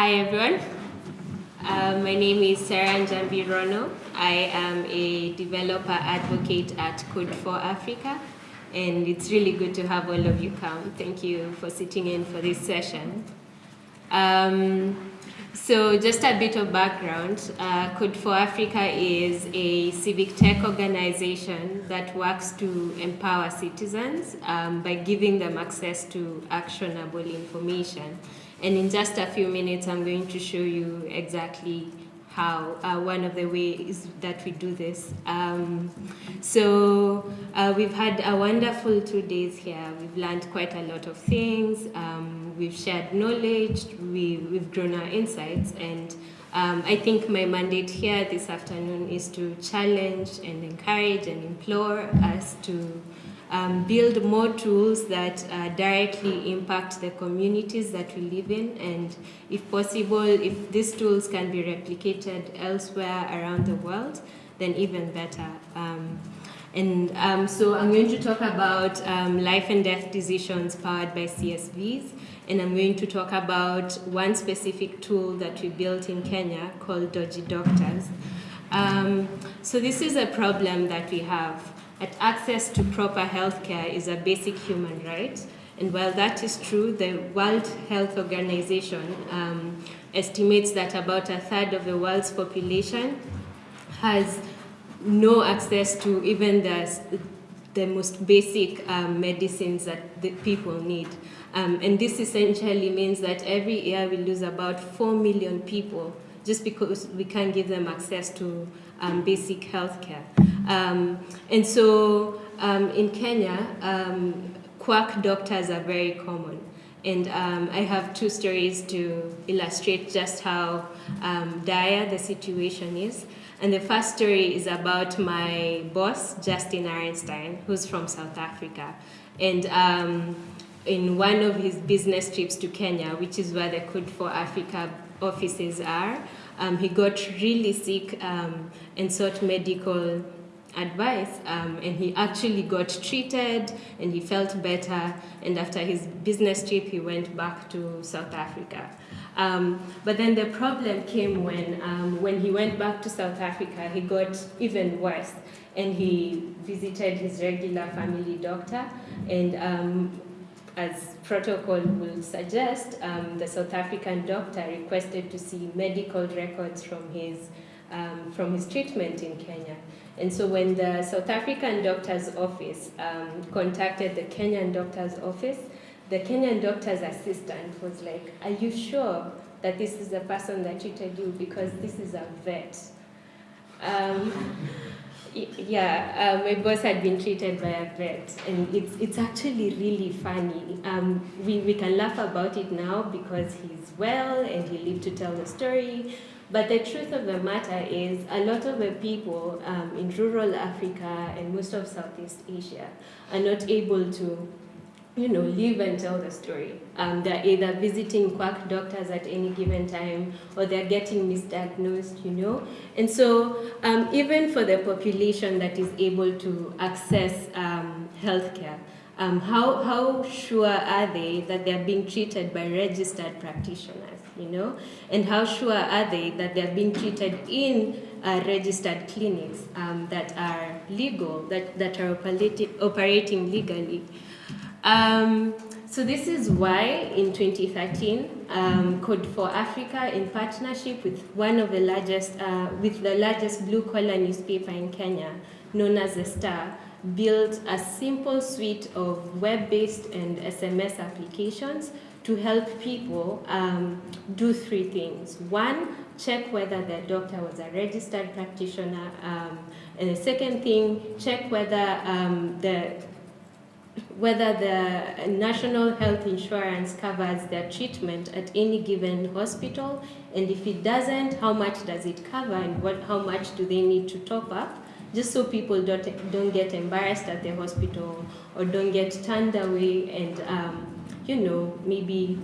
Hi everyone. Uh, my name is Sarah Njambi Rono. I am a developer advocate at Code for Africa and it's really good to have all of you come. Thank you for sitting in for this session. Um, so just a bit of background, uh, Code for Africa is a civic tech organization that works to empower citizens um, by giving them access to actionable information. And in just a few minutes, I'm going to show you exactly how uh, one of the ways that we do this. Um, so uh, we've had a wonderful two days here. We've learned quite a lot of things. Um, we've shared knowledge. We, we've grown our insights. And um, I think my mandate here this afternoon is to challenge and encourage and implore us to um, build more tools that uh, directly impact the communities that we live in and if possible, if these tools can be replicated elsewhere around the world, then even better. Um, and um, so I'm going to talk about um, life and death decisions powered by CSVs, and I'm going to talk about one specific tool that we built in Kenya called Dodgy Doctors. Um, so this is a problem that we have that access to proper health care is a basic human right. And while that is true, the World Health Organization um, estimates that about a third of the world's population has no access to even the, the most basic um, medicines that the people need. Um, and this essentially means that every year we lose about 4 million people just because we can't give them access to um, basic health care. Um, and so um, in Kenya, um, quack doctors are very common. And um, I have two stories to illustrate just how um, dire the situation is. And the first story is about my boss, Justin Arenstein, who's from South Africa. And um, in one of his business trips to Kenya, which is where the Code for Africa offices are, um, he got really sick um, and sought medical advice um, and he actually got treated and he felt better and after his business trip he went back to South Africa. Um, but then the problem came when, um, when he went back to South Africa, he got even worse and he visited his regular family doctor and um, as protocol will suggest, um, the South African doctor requested to see medical records from his, um, from his treatment in Kenya. And so when the South African doctor's office um, contacted the Kenyan doctor's office, the Kenyan doctor's assistant was like, are you sure that this is the person that treated you? Because this is a vet. Um, yeah, uh, my boss had been treated by a vet, and it's, it's actually really funny. Um, we, we can laugh about it now because he's well and he lived to tell the story. But the truth of the matter is a lot of the people um, in rural Africa and most of Southeast Asia are not able to you know, live and tell the story. Um, they're either visiting quack doctors at any given time or they're getting misdiagnosed, you know. And so um, even for the population that is able to access um, healthcare, um, how, how sure are they that they're being treated by registered practitioners, you know? And how sure are they that they're being treated in uh, registered clinics um, that are legal, that, that are operating legally? Um, so this is why in 2013, um, Code for Africa, in partnership with one of the largest, uh, with the largest blue collar newspaper in Kenya, known as the Star, built a simple suite of web-based and SMS applications to help people um, do three things. One, check whether their doctor was a registered practitioner. Um, and the second thing, check whether um, the whether the national health insurance covers their treatment at any given hospital, and if it doesn't, how much does it cover and what, how much do they need to top up, just so people don't, don't get embarrassed at the hospital or don't get turned away and, um, you know, maybe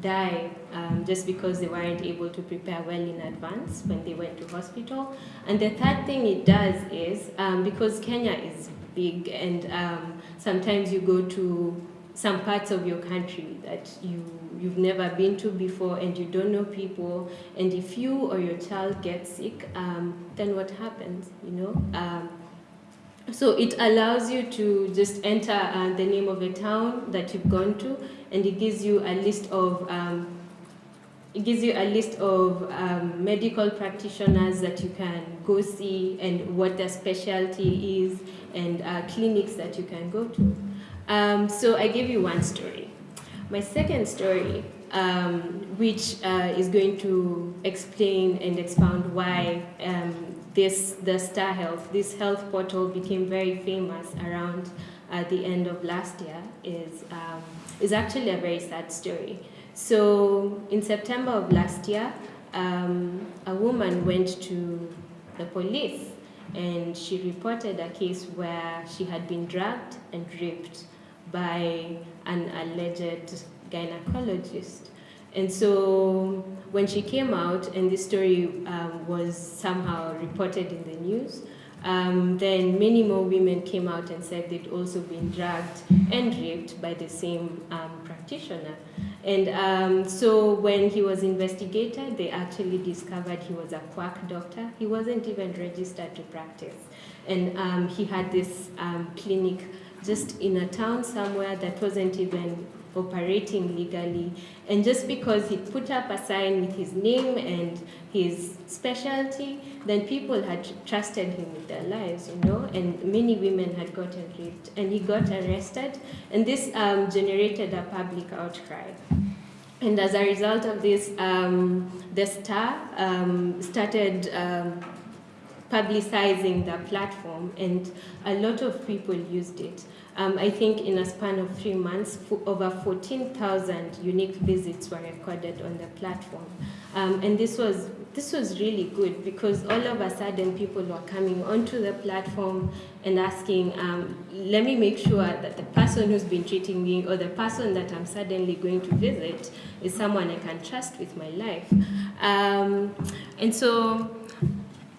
die um, just because they weren't able to prepare well in advance when they went to hospital. And the third thing it does is, um, because Kenya is big and um, sometimes you go to some parts of your country that you you've never been to before and you don't know people, and if you or your child gets sick, um, then what happens, you know? Um, so it allows you to just enter uh, the name of a town that you've gone to, and it gives you a list of um, it gives you a list of um, medical practitioners that you can go see and what their specialty is and uh, clinics that you can go to. Um, so I gave you one story. My second story, um, which uh, is going to explain and expound why um, this the Star Health, this health portal became very famous around uh, the end of last year, is um, is actually a very sad story. So in September of last year, um, a woman went to the police and she reported a case where she had been drugged and raped by an alleged gynecologist. And so when she came out and this story um, was somehow reported in the news, um, then many more women came out and said they'd also been drugged and raped by the same um, practitioner. And um, so when he was investigated, they actually discovered he was a quack doctor. He wasn't even registered to practice. And um, he had this um, clinic just in a town somewhere that wasn't even operating legally. And just because he put up a sign with his name and his specialty, then people had trusted him with their lives, you know, and many women had gotten raped. And he got arrested, and this um, generated a public outcry. And as a result of this, um, the Star um, started um, publicizing the platform, and a lot of people used it. Um, I think in a span of three months, over 14,000 unique visits were recorded on the platform. Um, and this was, this was really good because all of a sudden people were coming onto the platform and asking, um, let me make sure that the person who's been treating me or the person that I'm suddenly going to visit is someone I can trust with my life. Um, and so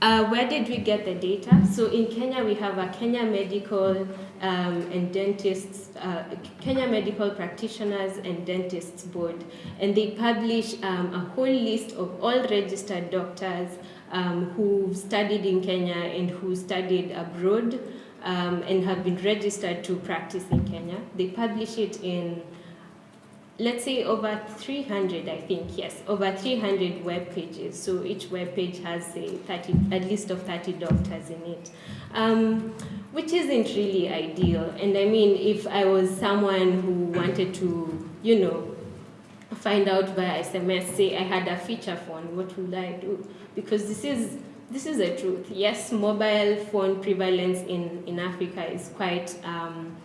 uh, where did we get the data? So in Kenya, we have a Kenya Medical um, and Dentists, uh, Kenya Medical Practitioners and Dentists Board, and they publish um, a whole list of all registered doctors um, who studied in Kenya and who studied abroad um, and have been registered to practice in Kenya. They publish it in let's say over 300 i think yes over 300 web pages. So each web page has say 30 a list of 30 doctors in it. Um, which isn't really ideal and i mean if i was someone who wanted to you know find out via sms say i had a feature phone what would i do because this is this is the truth yes mobile phone prevalence in in africa is quite um,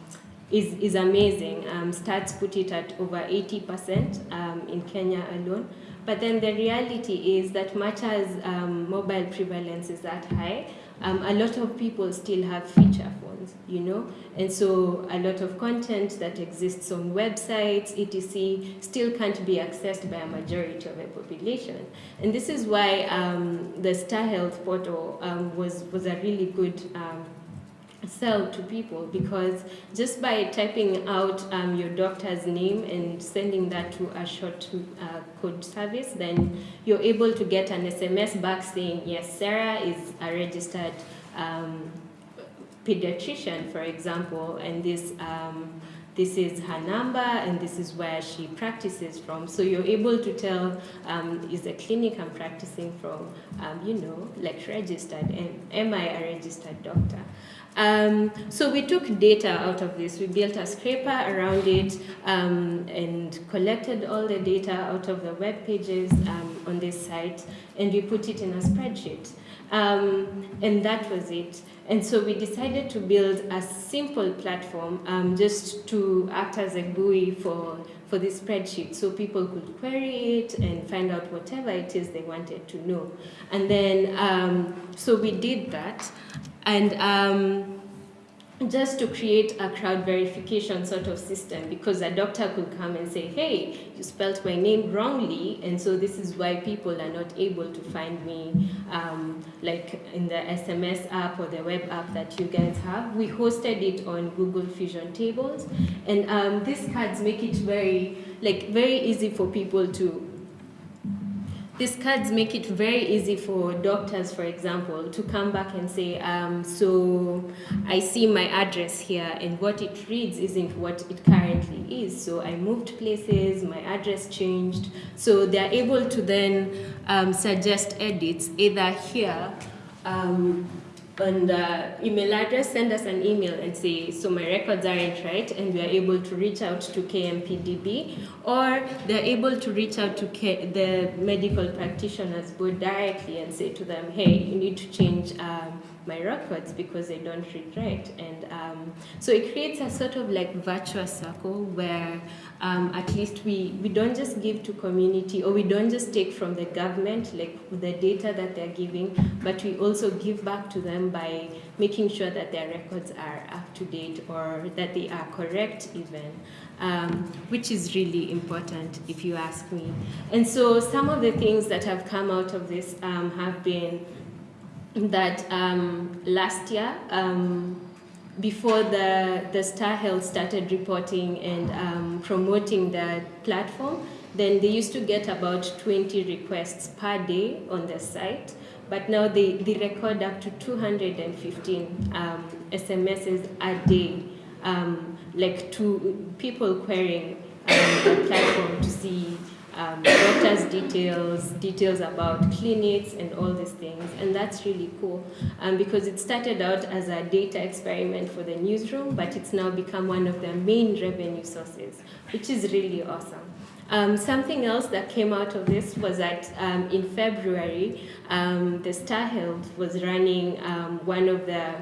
is, is amazing. Um, stats put it at over 80% um, in Kenya alone. But then the reality is that much as um, mobile prevalence is that high, um, a lot of people still have feature phones, you know? And so a lot of content that exists on websites, etc., still can't be accessed by a majority of the population. And this is why um, the Star Health portal um, was, was a really good sell to people because just by typing out um, your doctor's name and sending that to a short uh, code service, then you're able to get an SMS back saying, yes, Sarah is a registered um, pediatrician, for example, and this um, this is her number and this is where she practices from. So you're able to tell um, is the clinic I'm practicing from, um, you know, like registered, and am I a registered doctor? Um, so we took data out of this. We built a scraper around it um, and collected all the data out of the web pages um, on this site, and we put it in a spreadsheet. Um, and that was it. And so we decided to build a simple platform um, just to act as a GUI for, for this spreadsheet so people could query it and find out whatever it is they wanted to know. And then, um, so we did that. And um, just to create a crowd verification sort of system because a doctor could come and say, hey, you spelled my name wrongly, and so this is why people are not able to find me um, like in the SMS app or the web app that you guys have. We hosted it on Google Fusion Tables, and um, these cards make it very, like, very easy for people to these cards make it very easy for doctors, for example, to come back and say, um, so I see my address here and what it reads isn't what it currently is. So I moved places, my address changed. So they're able to then um, suggest edits either here um, on the email address, send us an email and say, so my records aren't right, and we are able to reach out to KMPDB, or they're able to reach out to K the medical practitioners board directly and say to them, hey, you need to change um, my records because they don't right. And um, so it creates a sort of like virtuous circle where um, at least we, we don't just give to community or we don't just take from the government like the data that they're giving, but we also give back to them by making sure that their records are up to date or that they are correct even, um, which is really important if you ask me. And so some of the things that have come out of this um, have been that um, last year, um, before the, the Star Health started reporting and um, promoting the platform, then they used to get about 20 requests per day on the site. But now they, they record up to 215 um, SMSs a day, um, like to people querying um, the platform to see um, doctors' details, details about clinics and all these things. And that's really cool um, because it started out as a data experiment for the newsroom, but it's now become one of their main revenue sources, which is really awesome. Um, something else that came out of this was that um, in February, um, the Star Health was running um, one of the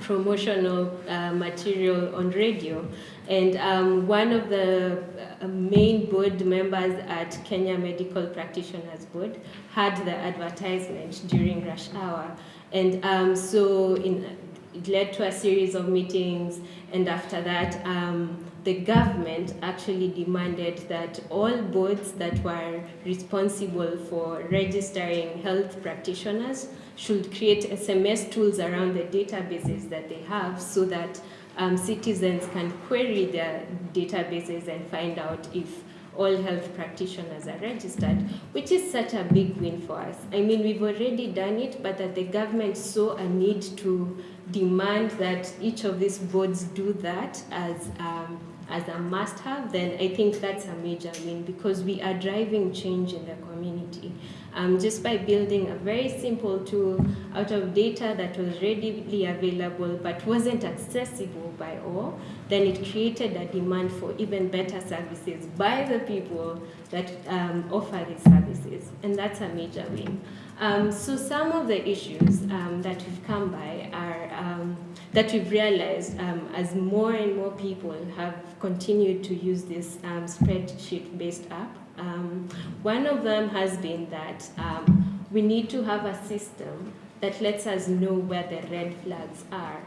promotional uh, material on radio. And um, one of the uh, main board members at Kenya Medical Practitioners Board had the advertisement during rush hour. And um, so in, it led to a series of meetings, and after that, um, the government actually demanded that all boards that were responsible for registering health practitioners should create SMS tools around the databases that they have so that um, citizens can query their databases and find out if all health practitioners are registered, which is such a big win for us. I mean, we've already done it, but that the government saw a need to demand that each of these boards do that as um, as a must-have, then I think that's a major win because we are driving change in the community. Um, just by building a very simple tool out of data that was readily available but wasn't accessible by all, then it created a demand for even better services by the people that um, offer these services. And that's a major win. Um, so some of the issues um, that we've come by are um, that we've realized um, as more and more people have continued to use this um, spreadsheet-based app. Um, one of them has been that um, we need to have a system that lets us know where the red flags are.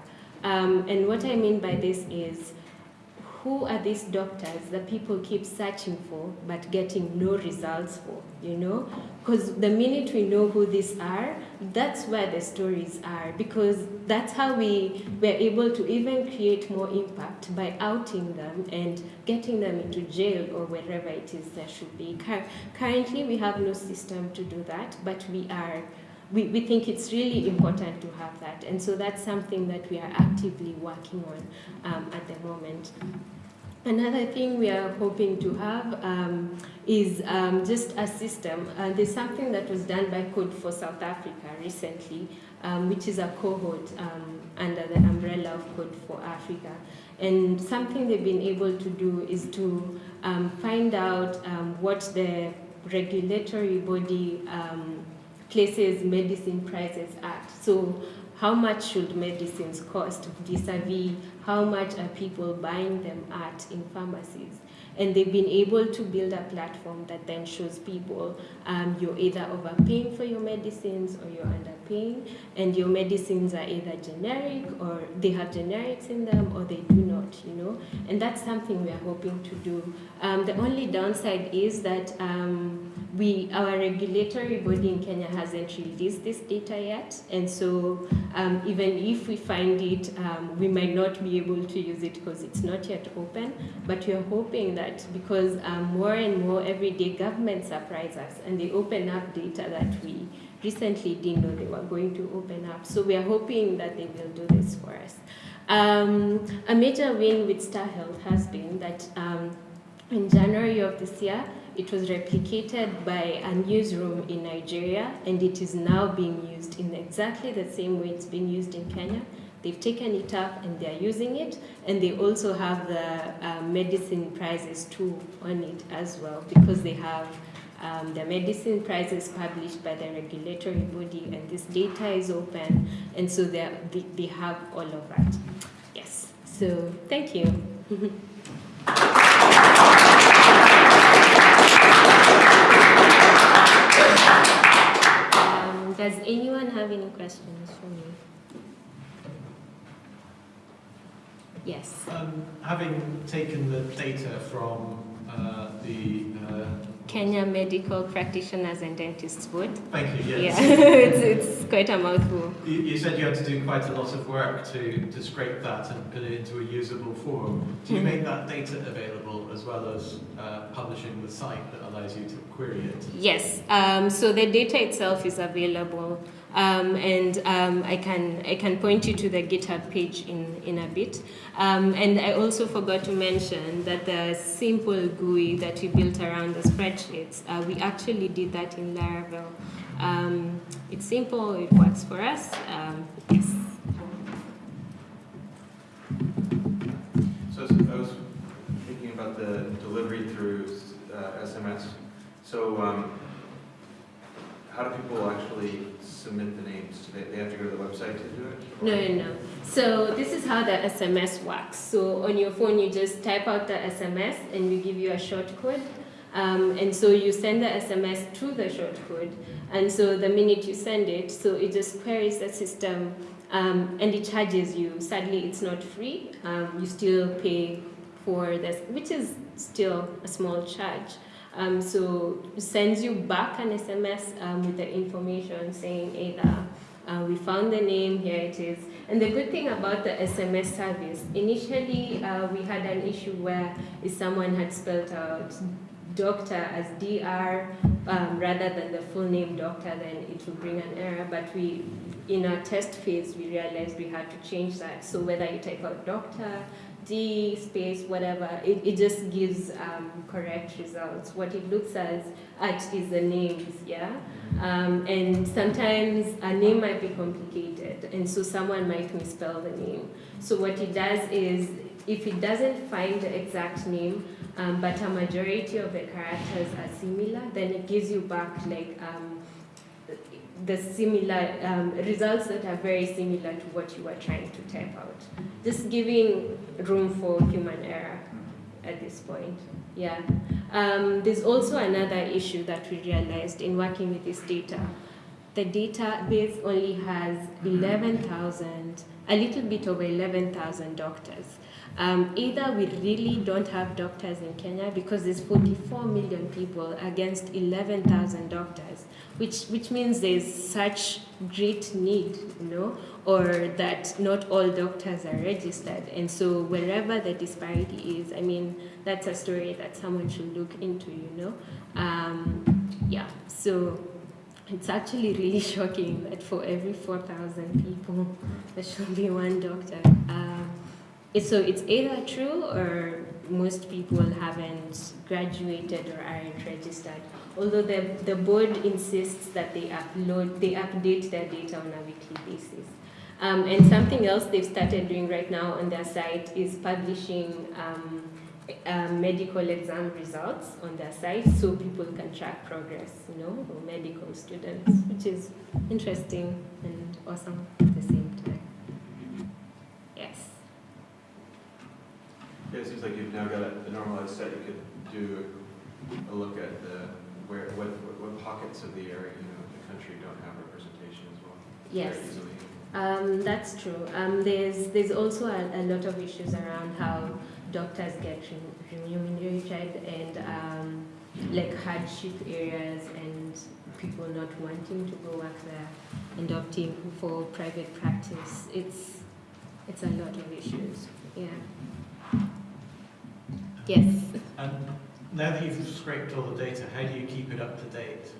Um, and what I mean by this is who are these doctors that people keep searching for but getting no results for, you know? Because the minute we know who these are, that's where the stories are because that's how we were able to even create more impact by outing them and getting them into jail or wherever it is there should be. Currently, we have no system to do that, but we are we, we think it's really important to have that. And so that's something that we are actively working on um, at the moment. Another thing we are hoping to have um, is um, just a system. Uh, there's something that was done by Code for South Africa recently, um, which is a cohort um, under the umbrella of Code for Africa. And something they've been able to do is to um, find out um, what the regulatory body places medicine prices at. So how much should medicines cost vis-a-vis how much are people buying them at in pharmacies? And they've been able to build a platform that then shows people um, you're either overpaying for your medicines or you're under and your medicines are either generic or they have generics in them or they do not, you know. And that's something we are hoping to do. Um, the only downside is that um, we, our regulatory body in Kenya hasn't released this data yet, and so um, even if we find it, um, we might not be able to use it because it's not yet open. But we are hoping that because um, more and more every day governments surprise us and they open up data that we recently didn't know they were going to open up. So we are hoping that they will do this for us. Um, a major win with Star Health has been that um, in January of this year, it was replicated by a newsroom in Nigeria, and it is now being used in exactly the same way it's being used in Kenya. They've taken it up and they're using it, and they also have the uh, medicine prices too on it as well, because they have um, the medicine prices published by the regulatory body, and this data is open, and so they, they have all of that. Yes, so thank you. Um, does anyone have any questions for me? Yes. Um, having taken the data from uh, the uh, Kenya Medical Practitioners and Dentists Board. Thank you, Yeah, it's, it's quite a mouthful. You, you said you had to do quite a lot of work to, to scrape that and put it into a usable form. Do you Mhm. make that data available as well as uh, publishing the site that allows you to query it? Yes, um, so the data itself is available, um, and um, I can I can point you to the GitHub page in in a bit. Um, and I also forgot to mention that the simple GUI that we built around the spreadsheets, uh, we actually did that in Laravel. Um, it's simple, it works for us. Um, yes. So I was thinking about the delivery through uh, SMS. So um, how do people actually submit the names? Do they, they have to go to the website to do it? No, no, no. So this is how the SMS works. So on your phone, you just type out the SMS and we give you a short code. Um, and so you send the SMS to the short code. And so the minute you send it, so it just queries the system um, and it charges you. Sadly, it's not free. Um, you still pay for this, which is still a small charge. Um, so sends you back an SMS um, with the information saying either uh, we found the name, here it is. And the good thing about the SMS service, initially uh, we had an issue where if someone had spelled out doctor as DR um, rather than the full name doctor, then it would bring an error. But we, in our test phase, we realized we had to change that. So whether you type out doctor, D space, whatever, it, it just gives um, correct results. What it looks as at is the names, yeah? Um, and sometimes a name might be complicated, and so someone might misspell the name. So what it does is, if it doesn't find the exact name, um, but a majority of the characters are similar, then it gives you back like um, the similar um, results that are very similar to what you were trying to type out. Just giving room for human error at this point. Yeah. Um, there's also another issue that we realized in working with this data. The database only has 11,000, a little bit over 11,000 doctors. Um, either we really don't have doctors in Kenya because there's 44 million people against 11,000 doctors, which, which means there's such great need, you know, or that not all doctors are registered. And so wherever the disparity is, I mean, that's a story that someone should look into, you know. Um, yeah, so it's actually really shocking that for every 4,000 people, there should be one doctor. Um, so it's either true or most people haven't graduated or aren't registered. Although the, the board insists that they upload, they update their data on a weekly basis. Um, and something else they've started doing right now on their site is publishing um, uh, medical exam results on their site so people can track progress, you know, medical students, which is interesting and awesome at the same time. Yes. It seems like you've now got a, a normalized set. You could do a look at the where what, what, what pockets of the area, you know, the country don't have representation as well. Yes. Um, that's true. Um, there's there's also a, a lot of issues around how doctors get re- remunerated and um, like hardship areas and people not wanting to go work there and opting for private practice. It's it's a lot of issues. Yeah. Yes. And now that you've scraped all the data, how do you keep it up to date?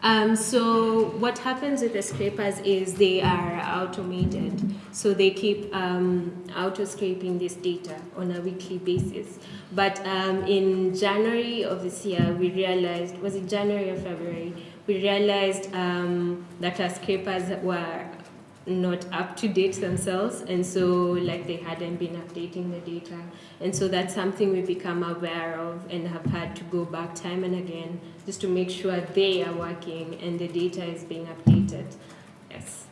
Um, so what happens with the scrapers is they are automated. So they keep um, auto scraping this data on a weekly basis. But um, in January of this year, we realized, was it January or February? We realized um, that our scrapers were not up to date themselves, and so like they hadn't been updating the data, and so that's something we become aware of and have had to go back time and again just to make sure they are working and the data is being updated. Yes.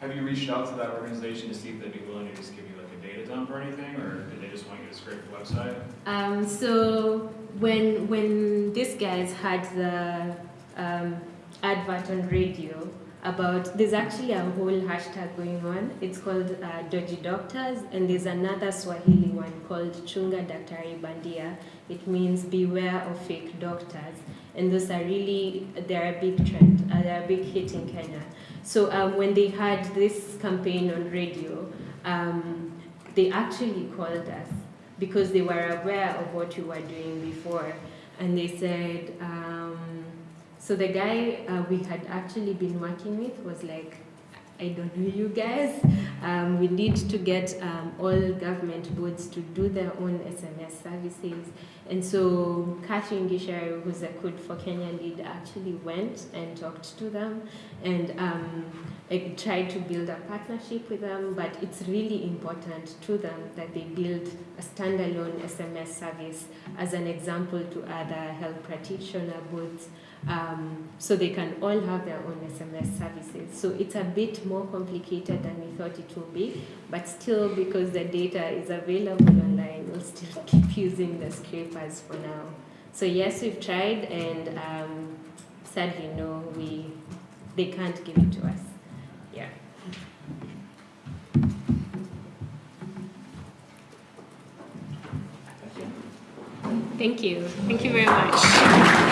Have you reached out to that organization to see if they'd be willing to just give you like a data dump or anything, or did they just want you to scrape the website? Um, so when when these guys had the um, advert on radio about there's actually a whole hashtag going on. It's called uh, Dodgy Doctors, and there's another Swahili one called Chunga Daktari Bandia. It means beware of fake doctors, and those are really they're a big trend. Uh, they're a big hit in Kenya. So um, when they had this campaign on radio, um, they actually called us because they were aware of what we were doing before. And they said, um, so the guy uh, we had actually been working with was like, I don't know you guys. Um, we need to get um, all government boards to do their own SMS services. And so Kashi Ngishari, who's a Code for Kenya lead, actually went and talked to them and um, tried to build a partnership with them, but it's really important to them that they build a standalone SMS service as an example to other health practitioner boards um, so they can all have their own SMS services. So it's a bit more complicated than we thought it would be, but still because the data is available online, we'll still keep using the scrapers for now. So yes, we've tried and um, sadly no, we, they can't give it to us. Yeah. Thank you. Thank you very much.